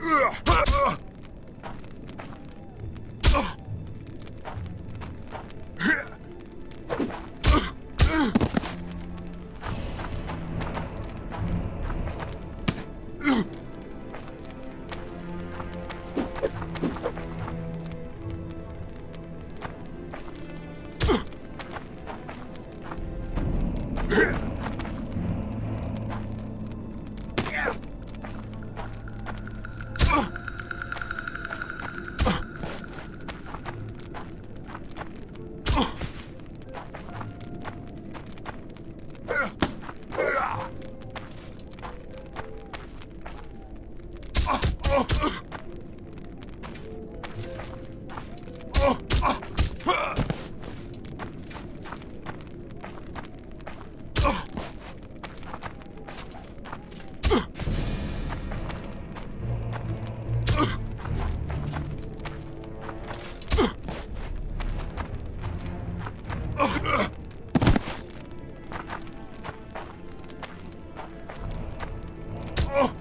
Ugh! Ah!